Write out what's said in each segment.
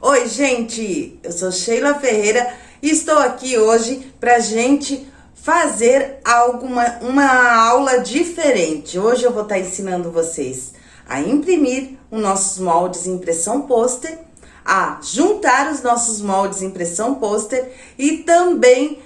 Oi, gente! Eu sou Sheila Ferreira e estou aqui hoje pra gente fazer alguma uma aula diferente. Hoje eu vou estar ensinando vocês a imprimir os nossos moldes impressão pôster, a juntar os nossos moldes impressão pôster e também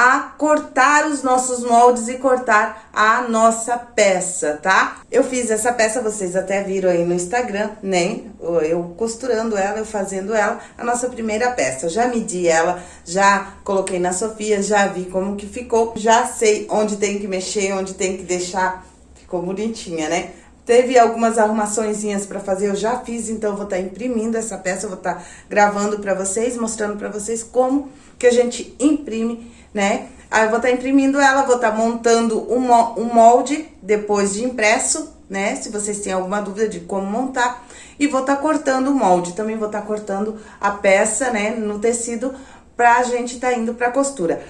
a cortar os nossos moldes e cortar a nossa peça, tá? Eu fiz essa peça, vocês até viram aí no Instagram, né? Eu costurando ela, eu fazendo ela, a nossa primeira peça. Eu já medi ela, já coloquei na Sofia, já vi como que ficou, já sei onde tem que mexer, onde tem que deixar, ficou bonitinha, né? Teve algumas arrumaçõezinhas para fazer, eu já fiz, então vou estar tá imprimindo essa peça, vou estar tá gravando para vocês, mostrando para vocês como que a gente imprime né? Aí eu vou estar tá imprimindo ela, vou estar tá montando um molde depois de impresso, né? Se vocês têm alguma dúvida de como montar. E vou estar tá cortando o molde, também vou estar tá cortando a peça, né, no tecido, pra gente estar tá indo pra costura.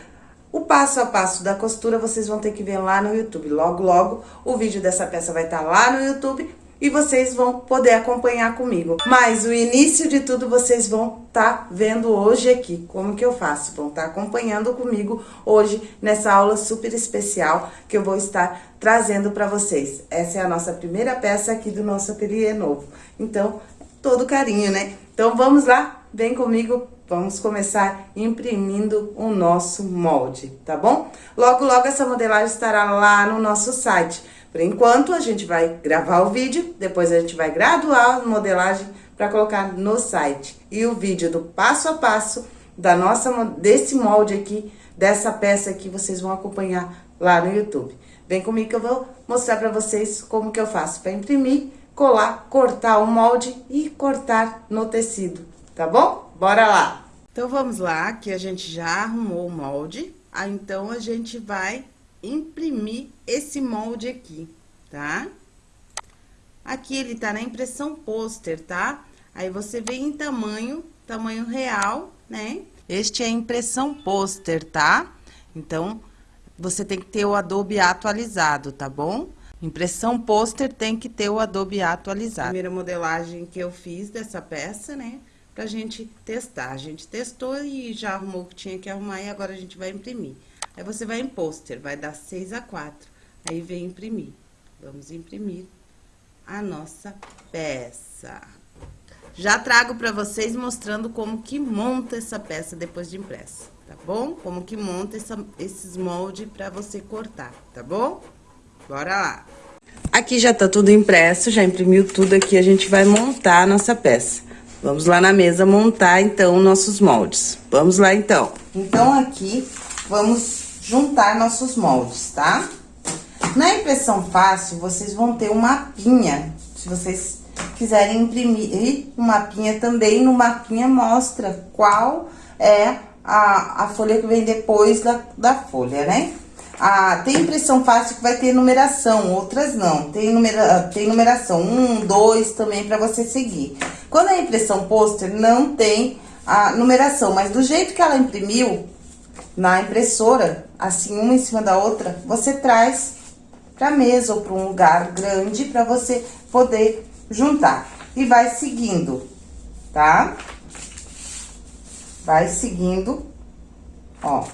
O passo a passo da costura vocês vão ter que ver lá no YouTube. Logo, logo, o vídeo dessa peça vai estar tá lá no YouTube e vocês vão poder acompanhar comigo. Mas o início de tudo vocês vão estar tá vendo hoje aqui, como que eu faço. Vão estar tá acompanhando comigo hoje nessa aula super especial que eu vou estar trazendo para vocês. Essa é a nossa primeira peça aqui do nosso ateliê novo. Então, todo carinho, né? Então, vamos lá? Vem comigo Vamos começar imprimindo o nosso molde, tá bom? Logo, logo essa modelagem estará lá no nosso site. Por enquanto, a gente vai gravar o vídeo, depois a gente vai graduar a modelagem para colocar no site. E o vídeo do passo a passo da nossa, desse molde aqui, dessa peça aqui, vocês vão acompanhar lá no YouTube. Vem comigo que eu vou mostrar para vocês como que eu faço para imprimir, colar, cortar o molde e cortar no tecido, tá bom? Bora lá! Então, vamos lá, que a gente já arrumou o molde. Aí, então, a gente vai imprimir esse molde aqui, tá? Aqui ele tá na impressão pôster, tá? Aí você vem em tamanho, tamanho real, né? Este é impressão pôster, tá? Então, você tem que ter o Adobe atualizado, tá bom? Impressão pôster tem que ter o Adobe atualizado. Primeira modelagem que eu fiz dessa peça, né? Pra gente testar. A gente testou e já arrumou o que tinha que arrumar e agora a gente vai imprimir. Aí, você vai em pôster, vai dar 6 a 4. Aí, vem imprimir. Vamos imprimir a nossa peça. Já trago pra vocês mostrando como que monta essa peça depois de impressa, tá bom? Como que monta essa, esses moldes pra você cortar, tá bom? Bora lá! Aqui já tá tudo impresso, já imprimiu tudo aqui, a gente vai montar a nossa peça. Vamos lá na mesa montar, então, nossos moldes. Vamos lá, então. Então, aqui, vamos juntar nossos moldes, tá? Na impressão fácil, vocês vão ter um mapinha, se vocês quiserem imprimir um mapinha também, no mapinha mostra qual é a, a folha que vem depois da, da folha, né? Ah, tem impressão fácil que vai ter numeração, outras não. Tem, numera, tem numeração, um, dois também para você seguir. Quando é impressão pôster, não tem a numeração, mas do jeito que ela imprimiu, na impressora, assim, uma em cima da outra, você traz pra mesa ou pra um lugar grande pra você poder juntar. E vai seguindo, tá? Vai seguindo, ó.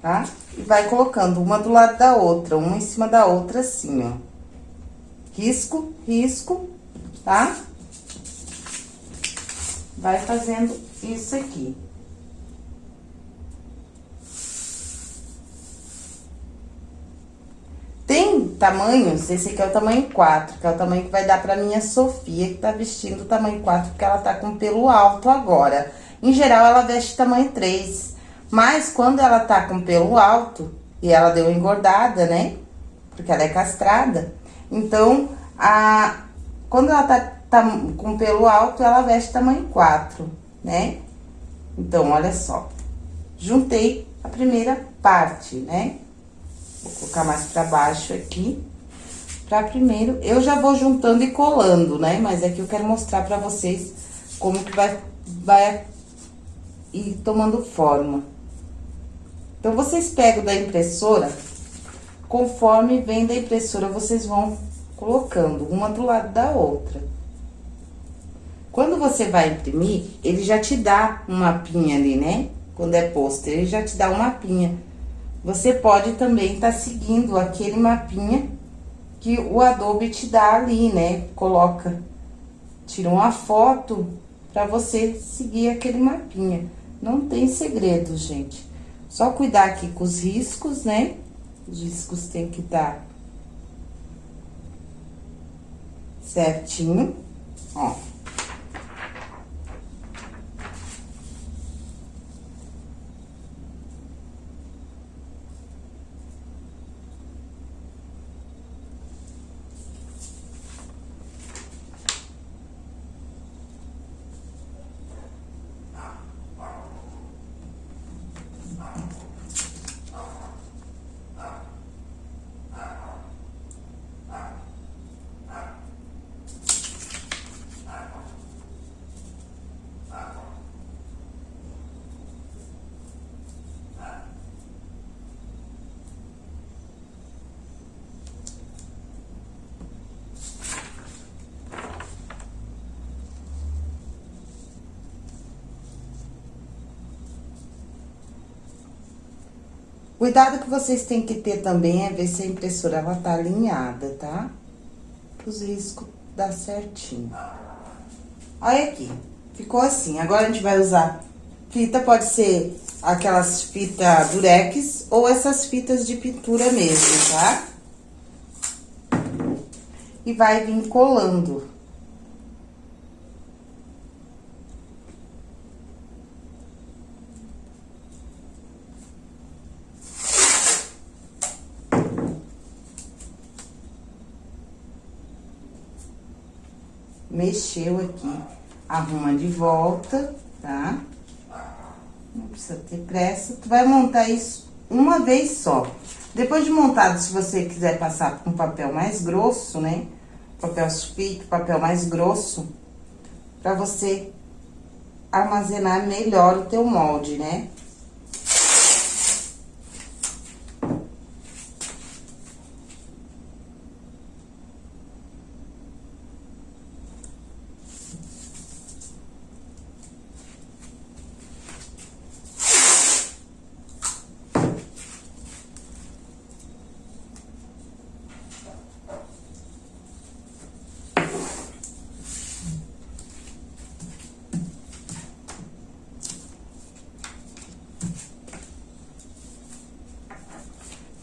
Tá? E vai colocando uma do lado da outra, uma em cima da outra, assim, ó. Risco, risco, tá? Vai fazendo isso aqui. Tamanhos, esse aqui é o tamanho 4, que é o tamanho que vai dar pra minha Sofia, que tá vestindo o tamanho 4, porque ela tá com pelo alto agora. Em geral, ela veste tamanho 3, mas quando ela tá com pelo alto, e ela deu engordada, né? Porque ela é castrada, então, a, quando ela tá, tá com pelo alto, ela veste tamanho 4, né? Então, olha só, juntei a primeira parte, né? Vou colocar mais pra baixo aqui. Pra primeiro, eu já vou juntando e colando, né? Mas aqui eu quero mostrar pra vocês como que vai, vai ir tomando forma. Então, vocês pegam da impressora, conforme vem da impressora, vocês vão colocando uma do lado da outra. Quando você vai imprimir, ele já te dá um mapinha ali, né? Quando é pôster, ele já te dá um mapinha. Você pode também estar tá seguindo aquele mapinha que o Adobe te dá ali, né? Coloca, tira uma foto para você seguir aquele mapinha. Não tem segredo, gente. Só cuidar aqui com os riscos, né? Os riscos tem que estar certinho, ó. Cuidado que vocês têm que ter também é ver se a impressora ela tá alinhada, tá? Os riscos dá certinho. Olha aqui, ficou assim. Agora, a gente vai usar fita, pode ser aquelas fitas durex ou essas fitas de pintura mesmo, tá? E vai vir colando. Mexeu aqui, arruma de volta, tá? Não precisa ter pressa. Tu vai montar isso uma vez só. Depois de montado, se você quiser passar com papel mais grosso, né? Papel sulfite, papel mais grosso, pra você armazenar melhor o teu molde, né?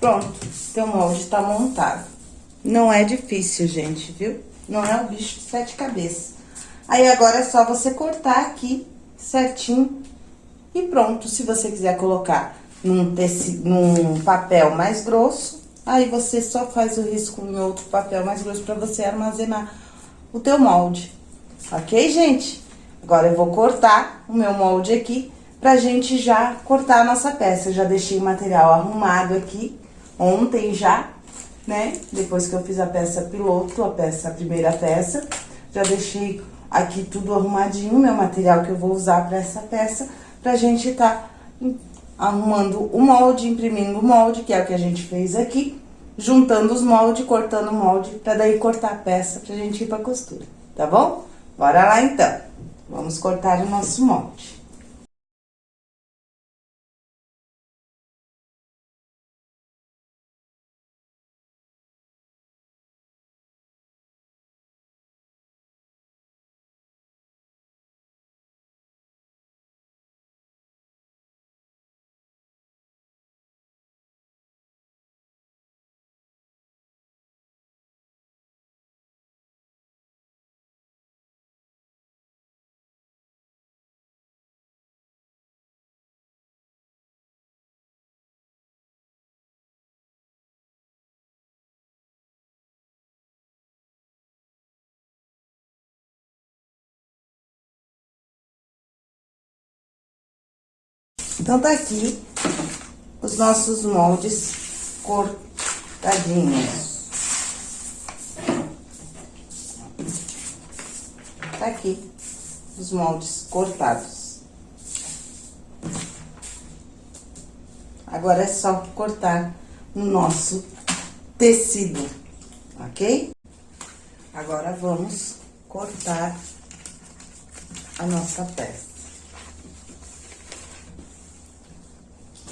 Pronto, teu molde tá montado. Não é difícil, gente, viu? Não é o bicho de sete cabeças. Aí, agora é só você cortar aqui certinho e pronto. Se você quiser colocar num, tecido, num papel mais grosso, aí você só faz o risco em outro papel mais grosso pra você armazenar o teu molde. Ok, gente? Agora, eu vou cortar o meu molde aqui pra gente já cortar a nossa peça. Eu já deixei o material arrumado aqui ontem já, né? Depois que eu fiz a peça piloto, a peça, a primeira peça, já deixei aqui tudo arrumadinho, meu material que eu vou usar para essa peça, pra gente tá arrumando o molde, imprimindo o molde, que é o que a gente fez aqui, juntando os moldes, cortando o molde, pra daí cortar a peça pra gente ir pra costura, tá bom? Bora lá então, vamos cortar o nosso molde. Então, tá aqui os nossos moldes cortadinhos. Tá aqui os moldes cortados. Agora é só cortar no nosso tecido, ok? Agora vamos cortar a nossa peça.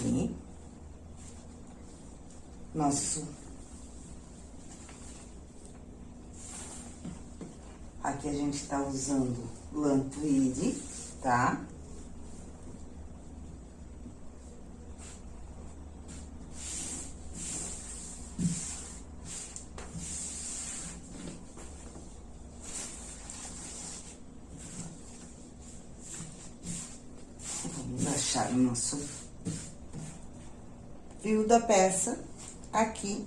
Aqui. Nosso... Aqui a gente tá usando lã tweed, tá? achar o nosso fio da peça. Aqui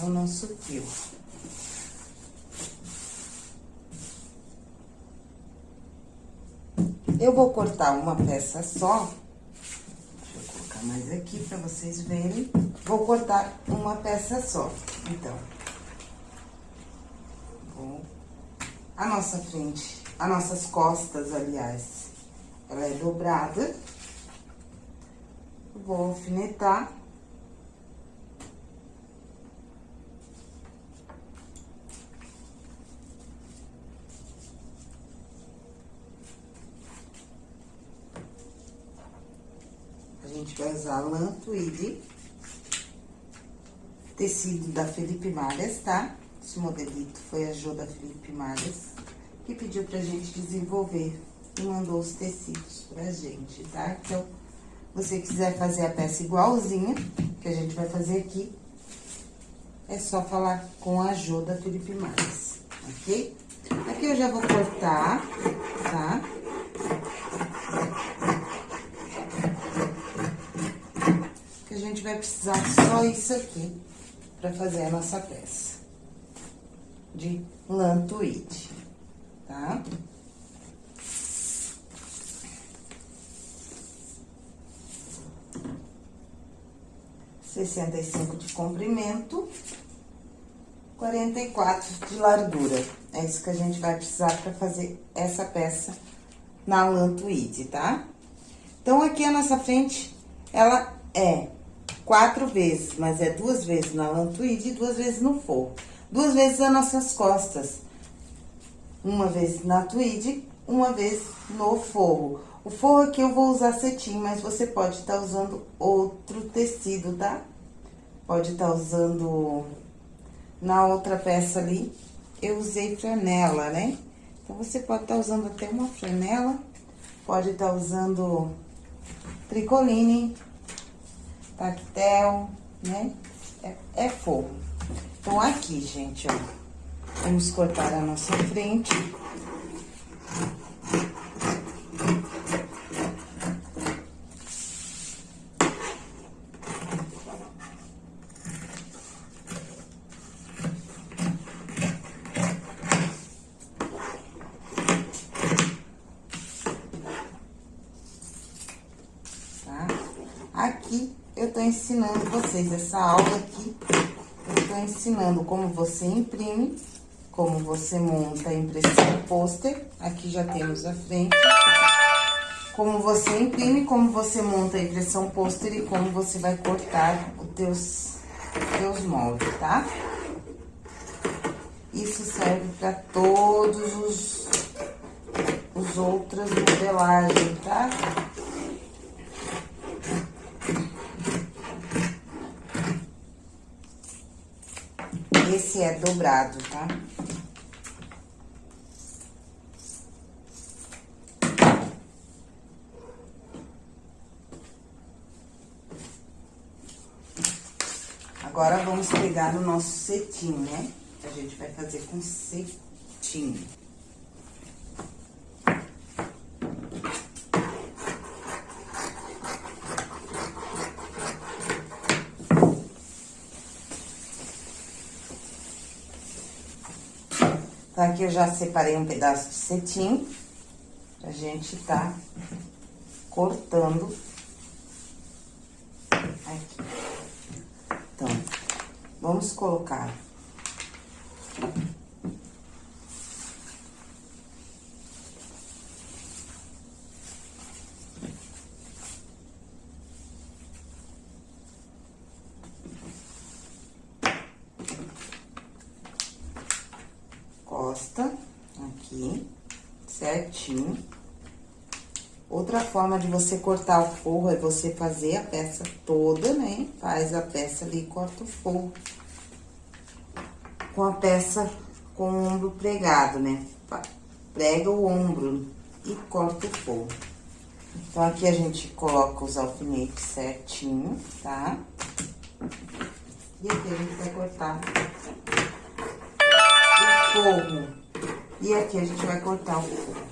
é o nosso fio. Eu vou cortar uma peça só. Deixa eu colocar mais aqui pra vocês verem. Vou cortar uma peça só, então. Vou... A nossa frente, as nossas costas, aliás, ela é dobrada vou alfinetar. Gente vai usar lã tweed, tecido da Felipe Malhas, tá? Esse modelito foi a Jo da Felipe Malhas, que pediu pra gente desenvolver e mandou os tecidos pra gente, tá? Então, você quiser fazer a peça igualzinha, que a gente vai fazer aqui, é só falar com a ajuda Felipe Mais, ok? Aqui eu já vou cortar, tá? Que a gente vai precisar só isso aqui pra fazer a nossa peça de lã tweed, tá? Tá? 65 de comprimento, 44 de largura. É isso que a gente vai precisar para fazer essa peça na lã tweed, tá? Então, aqui a nossa frente, ela é quatro vezes, mas é duas vezes na tweed e duas vezes no forro. Duas vezes as nossas costas. Uma vez na tweed, uma vez no forro. O forro aqui eu vou usar cetim, mas você pode estar tá usando outro tecido, tá? Pode estar tá usando... Na outra peça ali, eu usei flanela, né? Então, você pode estar tá usando até uma flanela, pode estar tá usando tricoline, tactel, né? É, é forro. Então, aqui, gente, ó, vamos cortar a nossa frente. Ensinando vocês, essa aula aqui, eu tô ensinando como você imprime, como você monta a impressão pôster, aqui já temos a frente, como você imprime, como você monta a impressão pôster e como você vai cortar os teus, teus moldes, tá? Isso serve para todos os, os outras modelagens, tá? Esse é dobrado, tá? Agora, vamos pegar o nosso cetim, né? A gente vai fazer com cetim. Então, aqui eu já separei um pedaço de cetim, pra gente tá cortando aqui. Então, vamos colocar costa, aqui, certinho. Outra forma de você cortar o forro é você fazer a peça toda, né? Faz a peça ali e corta o forro. Com a peça com o ombro pregado, né? Prega o ombro e corta o forro. Então, aqui a gente coloca os alfinetes certinho, tá? E aqui a gente vai cortar o forro. E aqui a gente vai cortar o forro.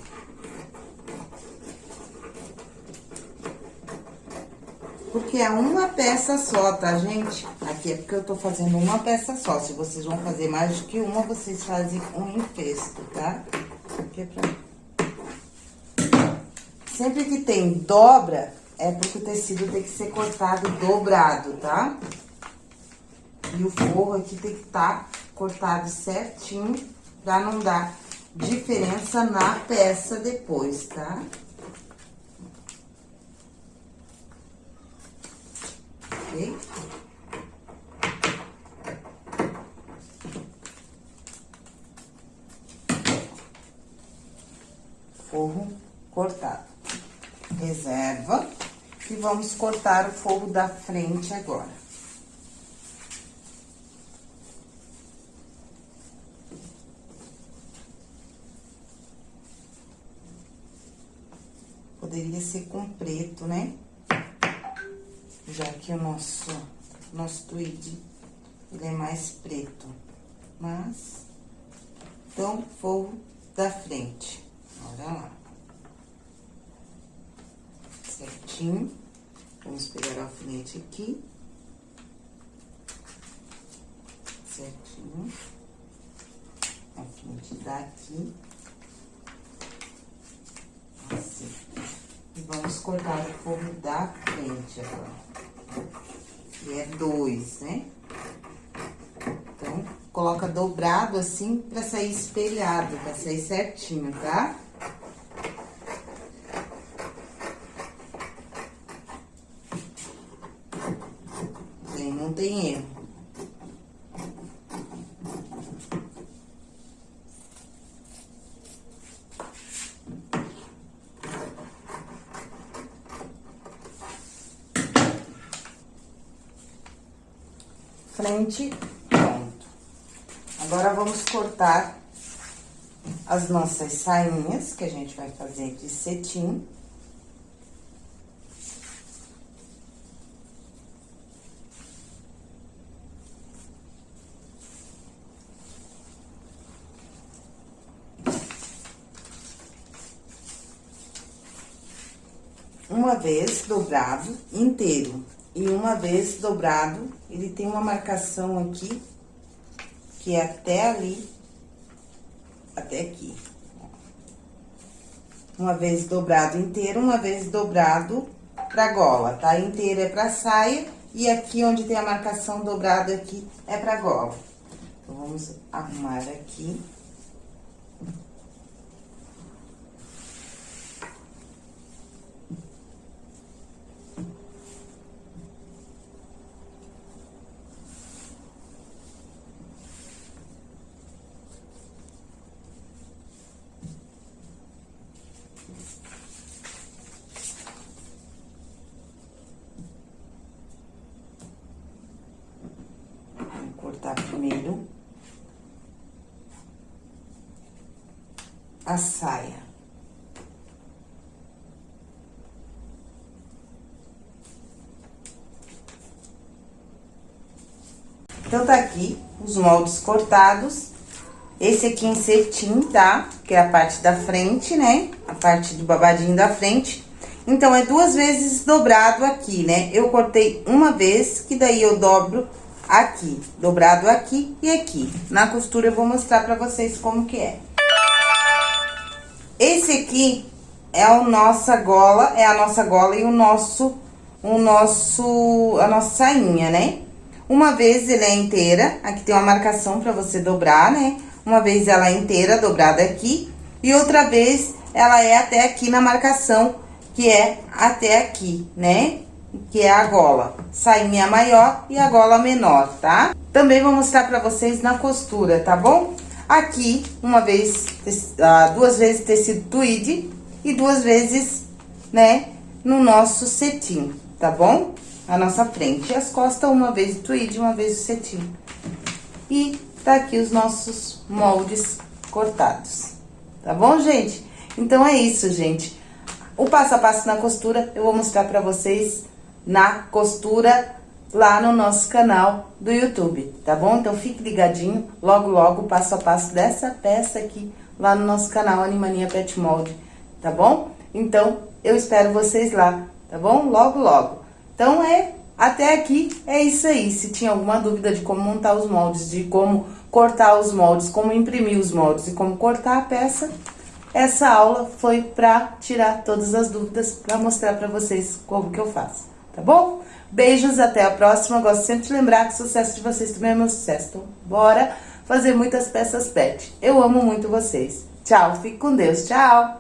Porque é uma peça só, tá, gente? Aqui é porque eu tô fazendo uma peça só. Se vocês vão fazer mais do que uma, vocês fazem um infesto, tá? Aqui é pra... Sempre que tem dobra, é porque o tecido tem que ser cortado dobrado, tá? E o forro aqui tem que estar tá cortado certinho pra não dar diferença na peça depois, tá? Ok? Forro cortado reserva. E vamos cortar o forro da frente agora. Poderia ser com preto, né? Já que o nosso, nosso tweed, ele é mais preto. Mas, então, forro da frente. Olha lá certinho. Vamos pegar o alfinete aqui. Certinho. Alfinete daqui. Assim. E vamos cortar o forro da frente agora. E é dois, né? Então, coloca dobrado assim pra sair espelhado, pra sair certinho, tá? tem erro. Frente, pronto. Agora, vamos cortar as nossas sainhas, que a gente vai fazer de cetim. uma vez dobrado inteiro. E uma vez dobrado, ele tem uma marcação aqui, que é até ali, até aqui. Uma vez dobrado inteiro, uma vez dobrado pra gola, tá? Inteiro é pra saia e aqui onde tem a marcação dobrada aqui é pra gola. Então, vamos arrumar aqui. primeiro a saia. Então, tá aqui os moldes cortados. Esse aqui em cetim, tá? Que é a parte da frente, né? A parte do babadinho da frente. Então, é duas vezes dobrado aqui, né? Eu cortei uma vez, que daí eu dobro aqui, dobrado aqui e aqui. Na costura eu vou mostrar pra vocês como que é. Esse aqui é a nossa gola, é a nossa gola e o nosso, o nosso, a nossa sainha, né? Uma vez ele é inteira, aqui tem uma marcação pra você dobrar, né? Uma vez ela é inteira, dobrada aqui, e outra vez ela é até aqui na marcação, que é até aqui, né? que é a gola. Sainha maior e a gola menor, tá? Também vou mostrar pra vocês na costura, tá bom? Aqui, uma vez, ah, duas vezes tecido tweed e duas vezes né, no nosso cetim, tá bom? A nossa frente. E as costas, uma vez o tweed, uma vez o cetim. E tá aqui os nossos moldes cortados. Tá bom, gente? Então, é isso, gente. O passo a passo na costura, eu vou mostrar pra vocês na costura lá no nosso canal do YouTube, tá bom? Então, fique ligadinho, logo, logo, passo a passo dessa peça aqui, lá no nosso canal Animania Pet Mold, tá bom? Então, eu espero vocês lá, tá bom? Logo, logo. Então, é até aqui é isso aí. Se tinha alguma dúvida de como montar os moldes, de como cortar os moldes, como imprimir os moldes e como cortar a peça, essa aula foi para tirar todas as dúvidas, para mostrar para vocês como que eu faço, tá bom? Beijos, até a próxima. Gosto sempre de lembrar que o sucesso de vocês também é meu sucesso. Então, bora fazer muitas peças pet. Eu amo muito vocês. Tchau, fique com Deus. Tchau!